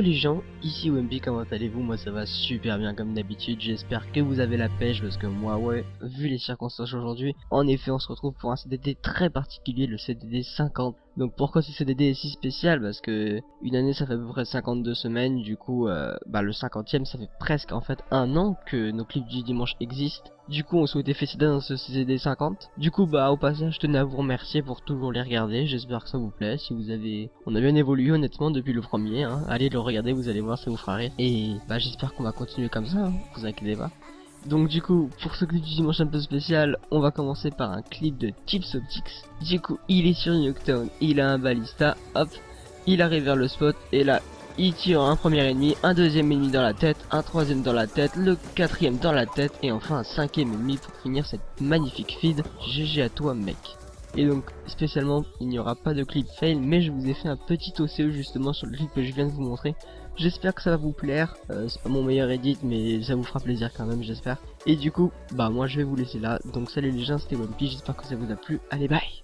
les gens, ici Wemby, comment allez-vous? Moi ça va super bien comme d'habitude, j'espère que vous avez la pêche parce que moi ouais, vu les circonstances aujourd'hui, en effet on se retrouve pour un CDD très particulier, le CDD 50. Donc pourquoi ce CDD est si spécial? Parce que une année ça fait à peu près 52 semaines, du coup euh, bah le 50ème ça fait presque en fait un an que nos clips du dimanche existent. Du coup on souhaitait féliciter dans ce CDD 50. Du coup bah au passage je tenais à vous remercier pour toujours les regarder, j'espère que ça vous plaît. Si vous avez... On a bien évolué honnêtement depuis le premier, hein. allez le regarder, vous allez voir ça vous fera rire. Et bah j'espère qu'on va continuer comme ça, hein. vous inquiétez pas. Donc du coup, pour ce clip du dimanche un peu spécial, on va commencer par un clip de Tips Optics. Du coup, il est sur Nuketown, il a un balista, hop, il arrive vers le spot, et là, il tire un premier ennemi, un deuxième ennemi dans la tête, un troisième dans la tête, le quatrième dans la tête, et enfin un cinquième ennemi pour finir cette magnifique feed. GG à toi mec. Et donc spécialement il n'y aura pas de clip fail mais je vous ai fait un petit OCE justement sur le clip que je viens de vous montrer. J'espère que ça va vous plaire, euh, c'est pas mon meilleur edit mais ça vous fera plaisir quand même j'espère. Et du coup bah moi je vais vous laisser là. Donc salut les gens c'était OnePiece j'espère que ça vous a plu, allez bye